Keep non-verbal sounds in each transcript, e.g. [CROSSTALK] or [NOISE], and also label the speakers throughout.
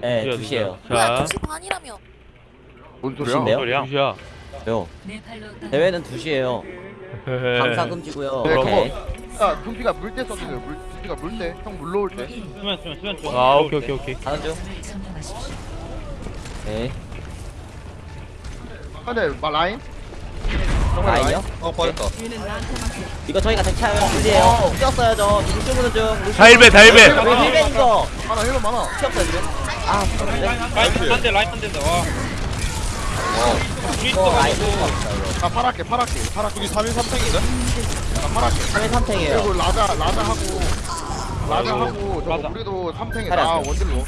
Speaker 1: 하는 거야?
Speaker 2: 야 2시 2시
Speaker 3: 네,
Speaker 1: 두시야,
Speaker 3: 2시에요.
Speaker 4: 뭐야
Speaker 1: 자
Speaker 4: 2시 반이라며
Speaker 2: 뭔? 소리야?
Speaker 1: 소리야? 두시야
Speaker 3: 요. 대회는 2시에요. 감사 금지고요.
Speaker 2: 네,
Speaker 3: 오케이.
Speaker 2: 야 둠피가 물때 써주세요 물 둠피가 물때 형 물러올 때
Speaker 5: 수면 수면 수면 중.
Speaker 1: 아 오케이 오케이 오케이
Speaker 3: 가는 중. 네.
Speaker 2: 근데 마 라인?
Speaker 3: 라인이요?
Speaker 6: 어 빠졌다
Speaker 3: 이거 저희가. 물이에요. 뛰었어요, 저. 지금 중.
Speaker 1: 달배 달배
Speaker 3: 왜 힐벤인 거?
Speaker 2: 하나 힐러 많아
Speaker 3: 튀었어요, 지금. 아, 네.
Speaker 5: 라인 한대 라인 한 대다. 와.
Speaker 3: 라인
Speaker 5: 있어가지고.
Speaker 3: 거 없다, 이거.
Speaker 2: 나 파랗게 파랗게 파랗게
Speaker 6: 여기 3인 3탱인데?
Speaker 2: 나 파랗게
Speaker 3: 3일 3탱이에요.
Speaker 2: 그리고 라자 라자 하고 라자 하고 저거
Speaker 5: 맞아.
Speaker 2: 우리도 3탱에
Speaker 3: 차려.
Speaker 2: 나 원딜로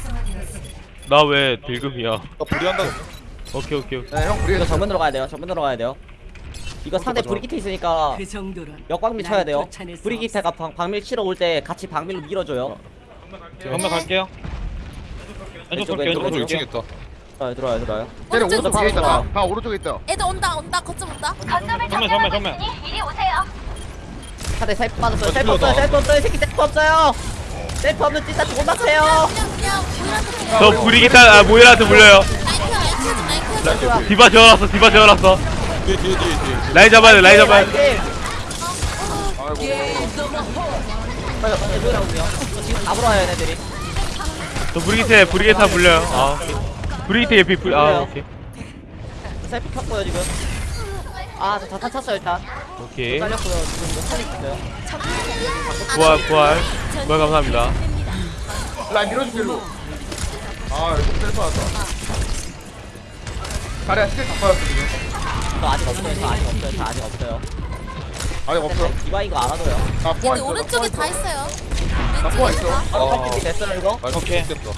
Speaker 1: 나왜 딜금이야
Speaker 6: 나 불이한다
Speaker 1: 오케이 오케이 오케이
Speaker 2: 네형 우리
Speaker 3: 이거 정면으로 가야 돼요. 정면으로 가야 돼요. 이거 상대 브리기트 있으니까
Speaker 7: 그
Speaker 3: 역광미 쳐야 돼요. 브리기테가 방, 방밀 치러 올 때 같이 방밀로 밀어줘요.
Speaker 5: 정면 갈게요. 왼쪽
Speaker 3: 왼쪽. 왼쪽,
Speaker 5: 왼쪽
Speaker 6: 오른쪽
Speaker 5: 볼게요.
Speaker 6: 2층 있다
Speaker 3: 들어요, 들어요, 들어요.
Speaker 2: 쟤네
Speaker 4: 오른쪽
Speaker 2: 오른쪽 뒤에 있다
Speaker 3: 바로
Speaker 2: 다 오른쪽에 있다
Speaker 4: 애들 온다 온다 거점 온다
Speaker 5: 정면 정면 정면.
Speaker 3: 차대 셀프 빠졌어요.
Speaker 6: 아,
Speaker 3: 셀프 없어요. 셀프 없어요. 이 새끼 셀프 없어요. 셀프 없는 찐따 존나 세요.
Speaker 4: 그냥 그냥 우리한테
Speaker 1: 저 브리기테 아 모이라한테 물려요 디바 재워놨어 디바 재워놨어
Speaker 6: 뒤에 뒤에 뒤에 뒤에
Speaker 1: 라인 잡아야 돼 라인 잡아야 돼
Speaker 3: 돼.
Speaker 2: 아이고
Speaker 3: 빨리 빨리 들어오세요. 저 지금 잡으러 와요, 얘네들이.
Speaker 1: 저 브리기테 브리기타 물려요 아 오케이 브리기테 예피 브리 아 오케이
Speaker 3: 셀프 켰고요, 지금. 아, 저 자탄 찼어요, 일단.
Speaker 1: 오케이
Speaker 3: 잘렸고요. 지금 이거 살리고 있어요.
Speaker 1: 부활 부활 부활 감사합니다
Speaker 2: 라인 밀어줄게 일로 아 이거 셀프 왔다 자리야 스킬 다 빠졌어 지금
Speaker 3: 저 아직 없어요, 저 아직 없어요, 저 아직 없어요.
Speaker 2: 아직 없어
Speaker 3: 디바인 거 알아둬요.
Speaker 2: 나 포화
Speaker 4: 얘들
Speaker 2: 있어
Speaker 4: 오른쪽에 다 있어요
Speaker 2: 나 포화 있어
Speaker 3: 아,
Speaker 6: 어.
Speaker 3: 어. 됐어요, 이거?
Speaker 6: 아
Speaker 5: 오케이.
Speaker 6: 됐다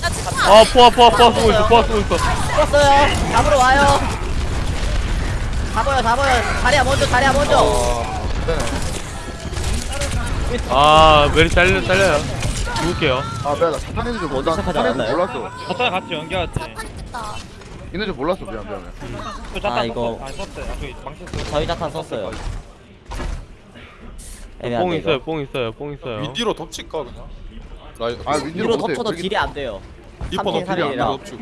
Speaker 4: 나 지금
Speaker 1: 아 포화 포화 포화 쓰고 있어 포화 쓰고 있어
Speaker 3: 풀었어요. 잡으러 와요. 잡아요, 잡아요. 자리야 먼저, 자리야 먼저.
Speaker 1: 아 메리 잘려 잘려요 죽을게요
Speaker 2: 아 미안 나 있는 줄 몰라
Speaker 3: 시작하지
Speaker 2: 있는 줄
Speaker 3: 않았나요?
Speaker 2: 몰랐어
Speaker 5: 자탄 같이 연결하지.
Speaker 4: 있겠다
Speaker 2: 있는 줄 몰랐어 미안
Speaker 5: 자탄
Speaker 3: 아, 이거-
Speaker 5: 썼어. 아 썼어요. 아, 그 망쳤어.
Speaker 3: 저희 자탄 썼어요.
Speaker 1: 뽕
Speaker 3: 애매한데
Speaker 1: 있어요
Speaker 3: 이거.
Speaker 1: 뽕 있어요 뽕 있어요
Speaker 6: 윈디로 덮칠까 그냥? 라인
Speaker 2: 아 윈디로 못해
Speaker 3: 덮쳐도 딜이 안 돼요.
Speaker 6: 리퍼
Speaker 3: 삼 탱,
Speaker 6: 덮칠이 안. 덮치고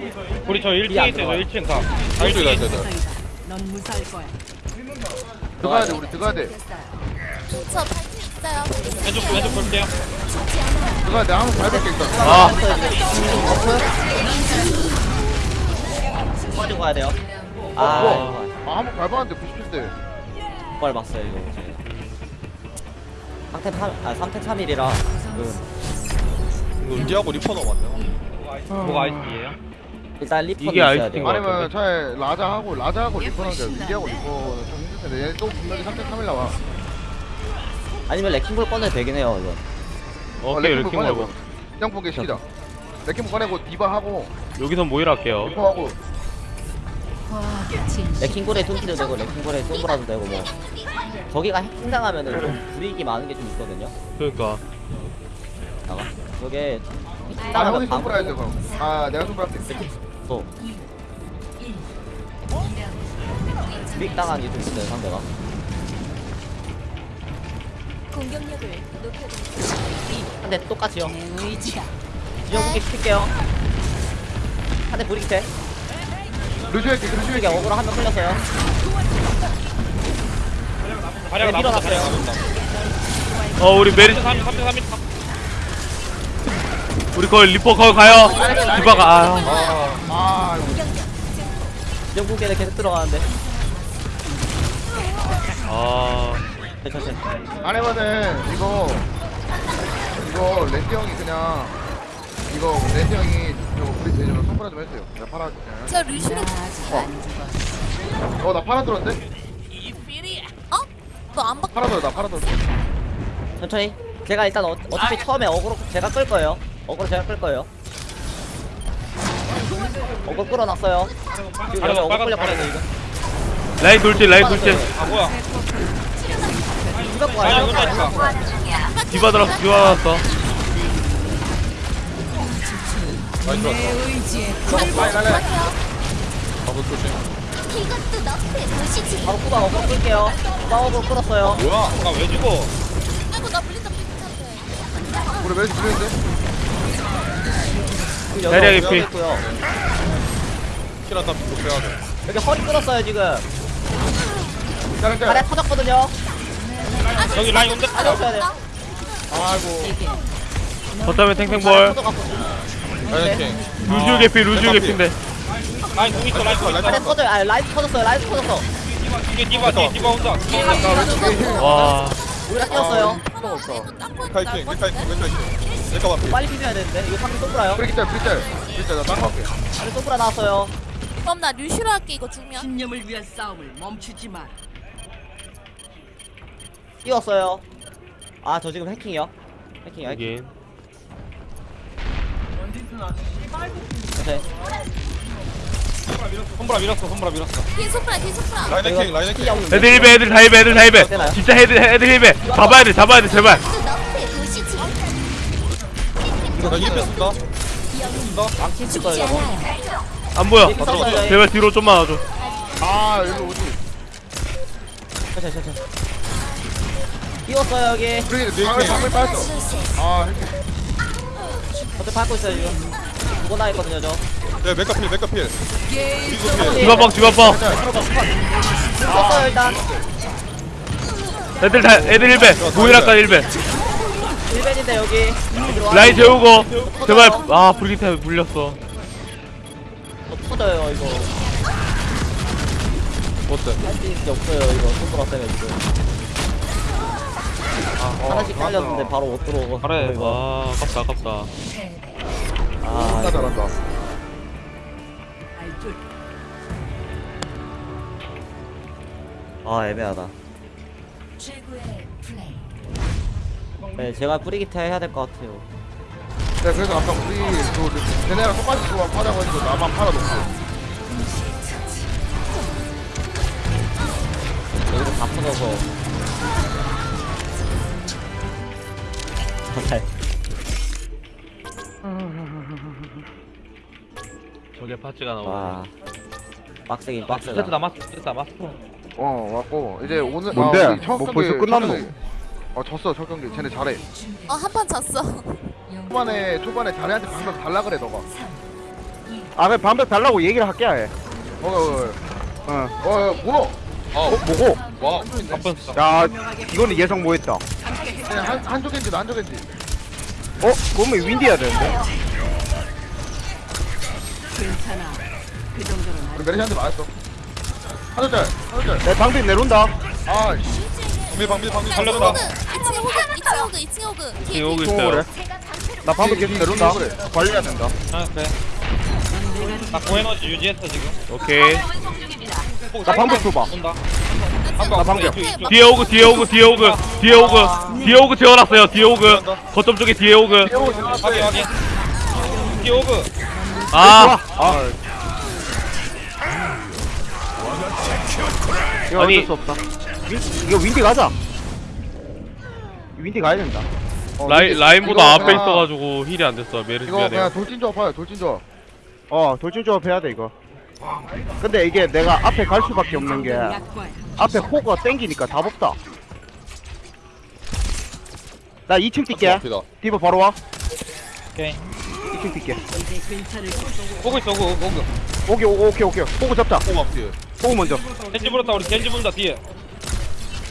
Speaker 5: 우리
Speaker 3: 저이안
Speaker 5: 1층에 있어요. 저
Speaker 3: 들어와요.
Speaker 5: 1층 가. 아,
Speaker 6: 소리가
Speaker 5: 1층에
Speaker 6: 되다
Speaker 7: 세상이다. 넌 무사할 거야.
Speaker 2: 들어가야 돼 우리 들어가야 돼
Speaker 4: 저 발진 있어요
Speaker 5: 왼쪽 왼쪽 볼게요.
Speaker 2: 들어가야 돼 한번 밟을 게 있어
Speaker 1: 아
Speaker 3: 빠지고 가야 돼요.
Speaker 2: 아,
Speaker 3: 아,
Speaker 2: 아 한번 밟았는데 97대
Speaker 3: 이걸 봤어요 이거. 이제. 3템 3, 아 3템 3일이라. 그
Speaker 6: 윈디하고 리퍼 넣어봤네
Speaker 5: 뭐가 아이스이에요?
Speaker 3: 일단 리퍼는
Speaker 1: 이게
Speaker 3: 있어야
Speaker 1: 아이스인
Speaker 3: 돼요.
Speaker 2: 아니면 차라리 라자하고 라자하고 리퍼는 게 위기하고 리퍼는 좀 힘들 텐데. 얘네 또 분명히 3대 3일 나와.
Speaker 3: 아니면 레킹볼 꺼내도 되긴 해요 이거.
Speaker 1: 오케이 이렇게 먹어
Speaker 2: 그냥 보게 시키자 레킹 꺼내고 디바 하고
Speaker 1: 여기서 모이라 할게요.
Speaker 2: 리퍼 하고.
Speaker 3: 레킹볼에 숨기도 되고 레킹볼에 솜브라도 되고 뭐. 저기가 해킹당하면은 좀 불이익이 많은 게 좀 있거든요.
Speaker 1: 그러니까
Speaker 3: 나가. 저게
Speaker 2: 아 형이
Speaker 3: 해킹당하면
Speaker 2: 손브라 해야 돼 그럼 아 내가 솜브라 할게
Speaker 3: 또 불이익 당한 게 좀 있어요 상대가.
Speaker 4: 공격력을 높여드립니다
Speaker 3: 한대 똑같이요.
Speaker 7: 내 의지다.
Speaker 3: 지정국기 시킬게요. 한대 불이익 돼.
Speaker 2: 루시 할게 루시
Speaker 3: 이게
Speaker 2: 할게
Speaker 3: 어그로 한명 끌렸어요.
Speaker 5: 가량
Speaker 3: 네. 밀어놨어요.
Speaker 1: 어 우리 메리
Speaker 5: 3 3 3 3
Speaker 1: 우리 거기 리퍼 거기 가요 디바가
Speaker 2: 아아
Speaker 3: 지정국기는 계속 들어가는데.
Speaker 1: 아
Speaker 3: 네, 천천히.
Speaker 2: 안 해봐는 이거 이거 렌트 형이 그냥 이거 렌트 형이 우리 대전 손브라 좀 해주세요 내가 팔아
Speaker 4: 저 루시를
Speaker 2: 어나 팔아 들었는데?
Speaker 4: 어? 너안 바...
Speaker 2: 팔아 들어 나 팔아 들어
Speaker 3: 천천히. 제가 일단 어, 어차피 처음에 어그로 제가 끌 거예요. 어그로 제가 끌 거예요. 어그로 끌어놨어요. 지금 여기 어그로 끌렸거든요 이거.
Speaker 1: 라인 돌진 라인 돌진
Speaker 5: 아 뭐야?
Speaker 3: 누가 거
Speaker 5: 아니? 여기 있다.
Speaker 1: 디바 들어왔어 디바 들어왔어
Speaker 6: 라인
Speaker 7: 내
Speaker 6: 들어왔다
Speaker 2: 라인 라인 라인
Speaker 6: 방금 조심
Speaker 4: 이것도 너의 도시지
Speaker 3: 바로 후방 어그로 끌게요. 후방 어그로 끌었어요.
Speaker 6: 뭐야
Speaker 5: 아왜 죽어?
Speaker 4: 아이고 나 물린다 괜찮대
Speaker 2: 우리 들렸는데?
Speaker 1: 자리야,
Speaker 3: 여기
Speaker 1: 개피.
Speaker 3: 있고요.
Speaker 6: 킬한다 또 빼야 돼.
Speaker 3: 여기 허리 끊었어요 지금.
Speaker 2: 자리
Speaker 3: 다리
Speaker 2: 짤
Speaker 3: 터졌거든요.
Speaker 5: 여기 라인 온다.
Speaker 3: 가져오셔야 돼.
Speaker 2: 아이고
Speaker 1: 거점에 탱탱볼
Speaker 6: 라인 킹.
Speaker 1: 루시오 개피 루시오 개피인데
Speaker 5: 라인 공 있어 라인 공 있어.
Speaker 3: 다리 터져요. 아 라이트 터졌어요. 라이트 터졌어.
Speaker 5: 이게 디바 뒤에 디바 온다.
Speaker 1: 와
Speaker 3: 우리가 뛰었어요.
Speaker 6: 카이팅 맥카이팅 맥카이팅. 내가 맞피.
Speaker 3: 빨리 비벼야 되는데 이거 상대 쏘브라요.
Speaker 2: 브리기 짤 브리기 짤 브리기 짤 나딴거 할게
Speaker 3: 빨리 쏘브라 나왔어요.
Speaker 4: 그럼 나 루시로 할게 이거 주면
Speaker 7: 신념을 위한 싸움을 멈추지 마.
Speaker 3: 뛰었어요. 아 저 지금 해킹이요. 해킹이요. 해킹.
Speaker 1: 이긴
Speaker 3: 오케이.
Speaker 5: 손보라 밀었어 손보라 밀었어.
Speaker 4: 뒤에 소프라 뒤에 소프라
Speaker 6: 라인 킹 라인
Speaker 3: 해킹이
Speaker 6: 킹.
Speaker 3: 없는데.
Speaker 1: 애들 힐배 애들 다 힐배 애들 다 힐배? 진짜 애들 애들 힐배 잡아야 돼 잡아야 돼 제발
Speaker 4: 또 너의 도시지
Speaker 6: 나 2패 쓴다.
Speaker 3: 망치 칠 거예요 이거.
Speaker 1: 안 보여. 제발 뒤로 좀만 와줘
Speaker 2: 아 일로 오지
Speaker 3: 천천히 천천히. 뛰었어요 여기.
Speaker 2: 브리기 방을 방을 빠졌어 아 이렇게
Speaker 3: 어떻게 밟고 있어요 지금. 두번 당했거든요 저.
Speaker 6: 네 맥카필 맥카필. 그리고 필.
Speaker 1: 디바뻥 디바뻥
Speaker 3: 떴어요 일단.
Speaker 1: 애들 다 애들 힐배 모이라까 힐배
Speaker 3: 1벤인데 여기. 들어와.
Speaker 1: 라인 재우고 제발 아 브리기테 물렸어
Speaker 3: 어, 터져요 이거.
Speaker 6: 어때?
Speaker 3: 할 수 있는 게 없어요 이거 손보라 때문에 지금. 하나씩 깔렸는데 바로 못 들어오고.
Speaker 1: 그래. 아 아깝다 아깝다
Speaker 3: 아 이거.
Speaker 2: 잘한다
Speaker 3: 아 애매하다. 네 제가 뿌리기타 해야 될 것 같아요.
Speaker 2: 네 그래서 아까 우리 그 쟤네랑 똑같이 조합 하자고 해서 나만 팔아놓고
Speaker 3: 여기서 다 터져서. 잘.
Speaker 1: 저게 파츠가 나오네
Speaker 3: 와. 빡세긴 빡세다.
Speaker 1: 세트 남았어 세트 남았어
Speaker 2: 어 왔고. 이제 오늘
Speaker 8: 뭔데?
Speaker 2: 아, 우리 첫
Speaker 8: 뭐
Speaker 2: 경기
Speaker 8: 벌써 끝났노?
Speaker 2: 첫 경기- 어 졌어 첫 경기. 쟤네 잘해.
Speaker 4: 어 한 판 졌어.
Speaker 2: 초반에 초반에 자네한테 방금 달라 그래 너가.
Speaker 8: 아 그냥 방벽 달라고 얘기를 할게 아예.
Speaker 2: 어어어.
Speaker 8: 어.
Speaker 2: 어, 뭐노
Speaker 6: 아
Speaker 8: 뭐고?
Speaker 6: 와.
Speaker 8: 야 이거는 예상 못했다. 어?
Speaker 2: 그냥 한 한쪽인지 한쪽인지.
Speaker 8: 그러면 윈디 해야 되는데?
Speaker 7: 괜찮아. 그 정도는
Speaker 2: 우리 메리시한테 맞았어 한쪽짤 한쪽짤
Speaker 8: 내 방벽 내려온다.
Speaker 2: 아 씨.
Speaker 6: 방밀 방밀 방밀
Speaker 4: 나
Speaker 6: 살렸다.
Speaker 4: 2층에 호그 2층에 호그 2층에 호그 2층에 호그
Speaker 1: 지금 오고
Speaker 8: 또
Speaker 1: 있어요.
Speaker 8: 그래 나 방벽 계속 내려온다. 관리해야 된다.
Speaker 5: 아 그래. 나 고에너지 유지했어 지금.
Speaker 1: 오케이.
Speaker 8: 나 방벽 줘봐.
Speaker 5: 온다.
Speaker 8: 나 방벽
Speaker 1: 뒤에 오그 뒤에 오그 뒤에 오그. 뒤에 오그. 뒤에 오그 재워놨어요 뒤에 오그. 거점 쪽에 뒤에 오그.
Speaker 5: 확인 확인. 뒤에 오그.
Speaker 1: 아.
Speaker 8: 아 이거
Speaker 1: 아니.
Speaker 8: 어쩔 수 없다 윈, 이거 윈디 가자 윈디 가야 된다
Speaker 1: 라인 라인보다
Speaker 2: 이거
Speaker 1: 앞에
Speaker 2: 그냥-
Speaker 1: 있어가지고 heal이 안 됐어 메르시
Speaker 2: 이거 그냥 돌진 조합 해요 돌진 조합
Speaker 8: 어 돌진 조합 해야 돼 이거 근데 이게 내가 앞에 갈 수밖에 없는 게. 앞에 호그가 땡기니까 답 없다 나 2층 뛸게
Speaker 6: 앞이다.
Speaker 8: 디바 바로 와
Speaker 5: 오케이.
Speaker 8: 2층 뛸게
Speaker 7: 이제 괜찮을 거야.
Speaker 5: 오고 있어 오고 오고.
Speaker 8: 오케이 오- 오케이 오케이 호그 잡자
Speaker 6: 오 앞뒤에.
Speaker 8: 호그 먼저
Speaker 5: 겐지 불었다 우리 겐지 분다 뒤에.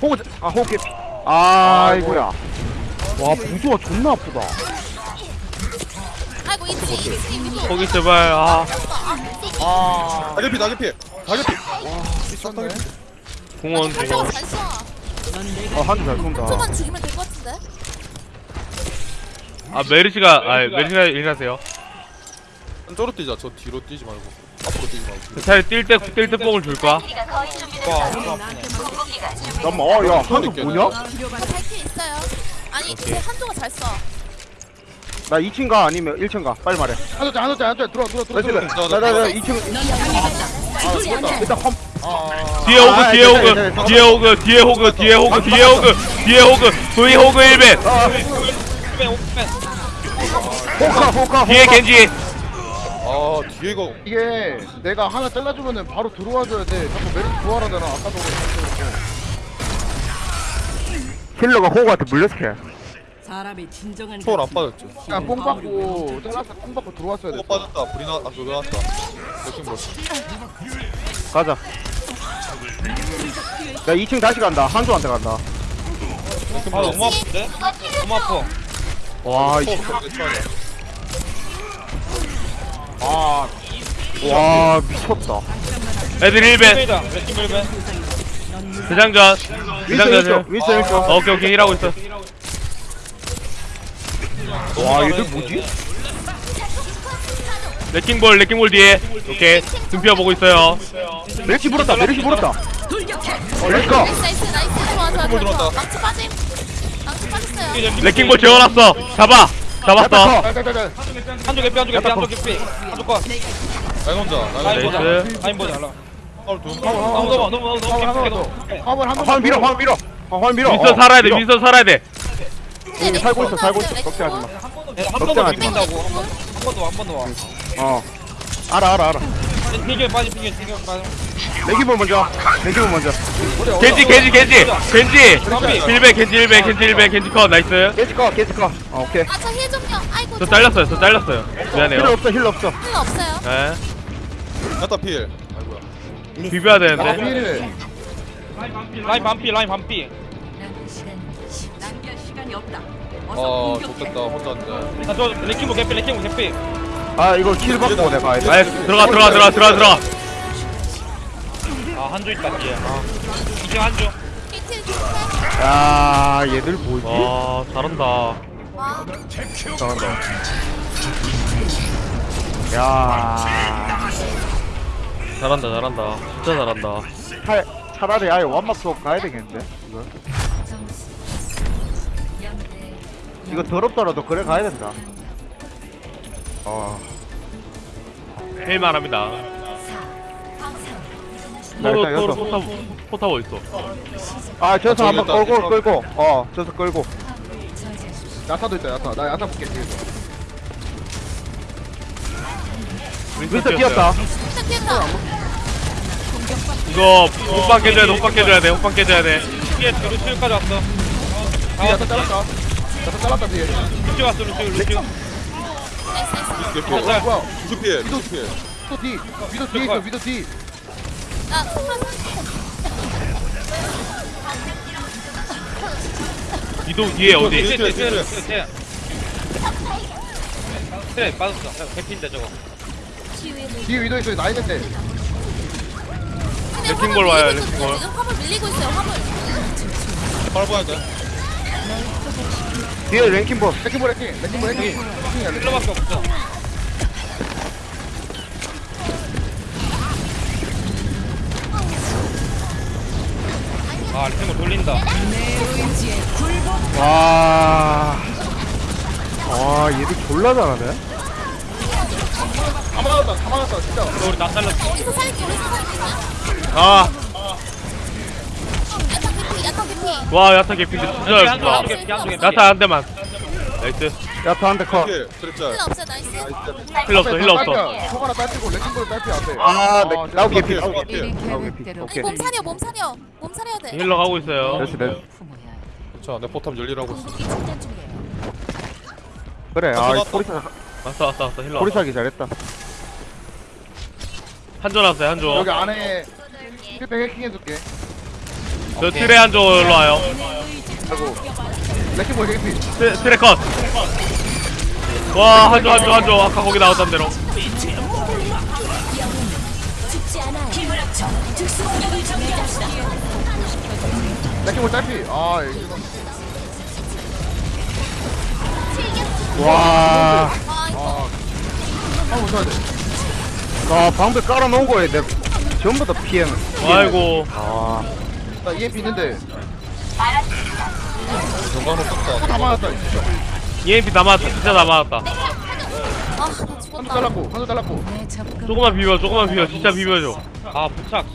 Speaker 8: 호구 잡- 아 호구 개피 아이고야 와 부조가 존나 아프다
Speaker 4: 아이고 2층 2층 2층
Speaker 1: 거기 제발 아
Speaker 3: 아.
Speaker 6: 다개피 다개피. 다개피.
Speaker 1: 공원
Speaker 4: 잘
Speaker 1: 공원
Speaker 8: 어 한줄 잘 쏜다
Speaker 4: 초만 죽이면 될 것 같은데
Speaker 1: 아 메르시가 아 메르시가 일하세요
Speaker 6: 한쪽으로 뛰자. 저 뒤로 뛰지 말고. 앞으로 뛰지 말고.
Speaker 1: 차라리 뛸때 뛸때 뽕을 줄 거야
Speaker 8: 잠깐만 어야
Speaker 6: 있겠네.
Speaker 8: 뭐냐?
Speaker 4: 저 발키 있어요 아니 제 한조가 잘 쏴.
Speaker 8: 나 2층 가 아니면 1층 가 빨리 말해
Speaker 2: 한쪽짤 한쪽짤 들어와 들어와 들어와
Speaker 8: 나이스
Speaker 2: 들어와
Speaker 8: 나나나 2층 일단 컴
Speaker 1: 뒤에 오그
Speaker 8: 아,
Speaker 1: 뒤에
Speaker 8: 네, 네,
Speaker 1: 오그
Speaker 8: 네,
Speaker 1: 뒤에 오그 뒤에 오그 뒤에 오그 뒤에 오그 뒤에 오그 V 호그 1벤
Speaker 5: 오픈 오픈.
Speaker 8: 호그 호그
Speaker 1: 뒤에 겐지.
Speaker 6: 아 뒤에가
Speaker 2: 이게 내가 하나 잘라주면은 바로 들어와줘야 돼. 자꾸 메르시 부활하잖아. 아까도 그랬고
Speaker 8: healer가 호그한테 물렸어
Speaker 7: 사람의 진정한
Speaker 6: 초월 안
Speaker 7: 가치는
Speaker 6: 빠졌죠.
Speaker 2: 그냥 뽕 받고 잘랐어 뽕 받고 들어왔어야 돼
Speaker 6: 어. 빠졌다. 불이 나.. 아 그거 나왔다. 레킹볼
Speaker 8: 가자. 야 2층 다시 간다. 한조한테 간다.
Speaker 5: 아 너무 아픈데? 너무 아파.
Speaker 8: 와 이씨
Speaker 6: 초월 초월이야
Speaker 8: 아, 와 미쳤다.
Speaker 1: 애들 1배.
Speaker 5: heal이다 레킹 heal ban
Speaker 1: 대장전. 대장전
Speaker 8: 윈스 윈스 윈스
Speaker 1: 어, 오케이 오케이. 일하고 있어.
Speaker 8: 와 얘들 뭐지?
Speaker 1: 레킹볼 레킹볼 뒤에. 오케이. 등피어 보고 있어요.
Speaker 8: 메르시 물었다 메르시 물었다. 어
Speaker 4: let's go nice nice. nice 좋아 좋아 좋아.
Speaker 6: 들어왔다.
Speaker 4: 좋아 망치 빠짐 망치 빠졌어요.
Speaker 1: 레킹볼 재워놨어. 잡아 잡았어
Speaker 2: 짤짤짤
Speaker 5: 한조 개피 한조 개피 한조 개피 한조 컷.
Speaker 6: 라인 혼자
Speaker 5: 라인 보자.
Speaker 1: nice.
Speaker 5: 라인 보자 라인.
Speaker 6: 파울 두
Speaker 5: 너무 너무 너무 너무
Speaker 2: 화물 한번
Speaker 5: 개피
Speaker 2: 더. 화물 한 번
Speaker 8: 화물 밀어 화물 밀어. 어, 화물 밀어.
Speaker 1: 윈스턴
Speaker 8: 어,
Speaker 1: 살아야 돼
Speaker 8: 밀어.
Speaker 1: 윈스턴 살아야 돼.
Speaker 8: 여기 살고 있어 살고 있어. 걱정하지
Speaker 5: 한번더
Speaker 8: 걱정하지 마.
Speaker 5: 비빈다고 한 번더한번더. 와.
Speaker 8: 마어. 알아 알아 알아
Speaker 5: 피겨 빠지 피겨 피겨 빠지
Speaker 8: 내기볼 먼저 내기볼 먼저
Speaker 1: 겐지 겐지 겐지 겐지 힐배 겐지 힐배 겐지 힐배 겐지 컷 나이스
Speaker 8: 깨지꺼 깨지꺼 어 오케이
Speaker 4: 아 저 힐 좀요 아이고
Speaker 1: 저 잘렸어요 저 잘렸어요
Speaker 8: 힐
Speaker 1: 미안해요
Speaker 8: 없어 힐 없어
Speaker 4: 힐 없어요
Speaker 1: 네
Speaker 6: 야타 필 아이고야
Speaker 1: 비벼야
Speaker 2: 아
Speaker 1: 되는데
Speaker 2: 필
Speaker 5: 라인 반피 라인 반피
Speaker 7: 낭비할 시간이 없다. 어서
Speaker 6: 아
Speaker 7: 공격해.
Speaker 6: 좋겠다 혼자인데
Speaker 5: 나저 레킹볼 개피 레킹볼 개피
Speaker 8: 아 이거 킬 받고 내가 가야 돼.
Speaker 1: 아 들어가 들어가 들어가 들어가 들어가.
Speaker 5: 아 한조 있다 뒤에. 아. 이제 한조.
Speaker 8: 야 얘들 뭐지?
Speaker 1: 와 잘한다.
Speaker 4: 와
Speaker 8: 잘한다. 야.
Speaker 1: 잘한다 잘한다. 진짜 잘한다.
Speaker 8: 차, 차라리 아예 완막 수업 가야 되겠는데? 이거? 이거 더럽더라도 그래 가야 된다 어
Speaker 1: 헬만 합니다.
Speaker 8: 나
Speaker 1: 서로
Speaker 8: 일단
Speaker 1: 서로
Speaker 8: 여섯.
Speaker 1: 포탑 포탑 어딨어?
Speaker 8: 아,
Speaker 6: 아,
Speaker 8: 한번
Speaker 6: 저기 있다.
Speaker 8: 끌고. 끌고 어 저서 끌고.
Speaker 2: 야타도 있다 야타. 나 야타 볼게 뒤에서.
Speaker 8: 윈스 뛰었다.
Speaker 1: 이거 호빵 깨줘야 돼 호빵 깨줘야 돼 호빵 깨줘야 돼.
Speaker 5: 뒤에 루시우까지 왔어.
Speaker 2: 뒤에 야타 잘랐다. 야타 잘랐다 뒤에.
Speaker 5: 루시우 왔어 루시우 루시우
Speaker 4: 나이스 나이스
Speaker 6: 개피
Speaker 2: 어 뭐야
Speaker 6: 무수 필 무수 필
Speaker 2: 위도 뒤 위도 뒤에 있어 위도 뒤.
Speaker 4: 나 손만
Speaker 1: 이도 뒤에 어디?
Speaker 5: 뒤에 뒤에
Speaker 6: 뒤에,
Speaker 5: 뒤에
Speaker 6: 뒤에.
Speaker 5: 뒤에 그래 빠졌어. 개피인데 저거.
Speaker 2: 뒤에 위도 있어 나 있는데
Speaker 1: 레킹볼 와요, 레킹볼.
Speaker 4: 지금 화물 밀리고 있어요 화물.
Speaker 6: 바로 봐야 돼
Speaker 8: 뒤에
Speaker 2: 레킹 레킹볼 레킹 레킹이야 레킹
Speaker 5: healer밖에 없어. 아 레킹볼 돌린다.
Speaker 8: 와. 와, 얘들 졸라 잘하네.
Speaker 2: 다 막았다 다 막았다 진짜.
Speaker 5: 너 우리 다 잘랐어.
Speaker 1: 아 와 야타 개피인데 진짜
Speaker 5: 개피 한조 개피
Speaker 1: 야타 한 대만. 나이스.
Speaker 8: 야타 한대 컷.
Speaker 6: 필 트랩짤
Speaker 4: 힐 없어요 나이스.
Speaker 1: 힐러 없어 힐러 없어.
Speaker 2: 하나 레킹볼
Speaker 8: 아, 네, 나오기
Speaker 6: 필
Speaker 8: 피.
Speaker 6: 소가 필
Speaker 8: 나오기 피.
Speaker 4: 우리
Speaker 8: 오케이.
Speaker 4: 몸 사려 몸 사려 몸 사려야 돼.
Speaker 1: 힐러 가고 있어요.
Speaker 8: 됐어, 됐어.
Speaker 6: 자내 포탑 열리라고 있어.
Speaker 4: 공기 충전 중이에요.
Speaker 8: 그래,
Speaker 6: 아,
Speaker 8: 아,
Speaker 6: 들어갔다.
Speaker 8: 포리사,
Speaker 1: 왔어. 왔어 왔어 힐러
Speaker 8: 포리사기 잘했다.
Speaker 1: 한조 났어요 한조
Speaker 2: 여기 안에 힐백 해킹해줄게
Speaker 1: 저 트레 한조 일로 와요.
Speaker 2: 그리고. 레킹볼 개피.
Speaker 1: 트, 트레 컷 와 한조 한조 한조. 아까 거기 나왔던 대로.
Speaker 2: 레킹볼 딸피. 아 이거
Speaker 8: 와,
Speaker 4: 아 이거
Speaker 2: 한번 써야 돼.
Speaker 8: 아, 방배 깔아놓은 거에 내 전부 다 피해는.
Speaker 1: 아이고.
Speaker 8: 아,
Speaker 2: 나 EMP 있는데.
Speaker 6: 정강으로 썼다
Speaker 2: 다 진짜
Speaker 1: EMP 다 맞았다. 진짜. 다 맞았다.
Speaker 4: 아나 죽었다.
Speaker 2: 잘랐고 한도 잘랐고.
Speaker 1: 조금만 비벼 조금만 비벼. 진짜 비벼줘.
Speaker 5: 아 부착.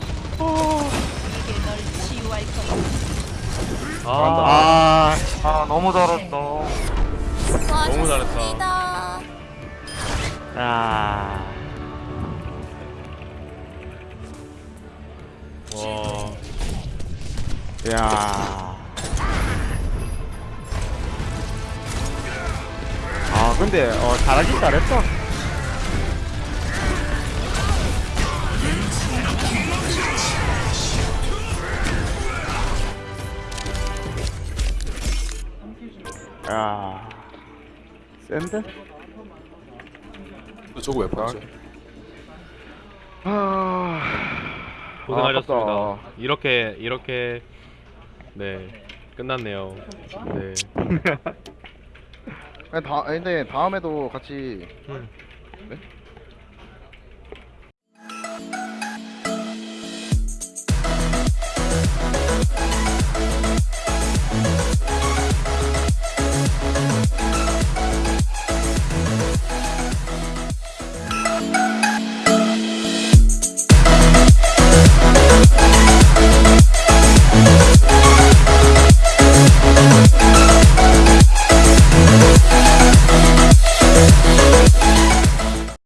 Speaker 1: 아.
Speaker 8: 아, 아, 너무 잘했다.
Speaker 1: 너무 잘했다.
Speaker 8: 아,
Speaker 1: 와.
Speaker 8: 야. 근데 어 잘하긴 잘했어 야 센데?
Speaker 6: 저거 왜 봤지?
Speaker 8: 아
Speaker 1: 고생하셨습니다.
Speaker 8: 아깝다.
Speaker 1: 이렇게 이렇게 네 끝났네요. 네. [LAUGHS]
Speaker 2: 다, 근데 다음에도 같이
Speaker 1: 음.
Speaker 2: 네?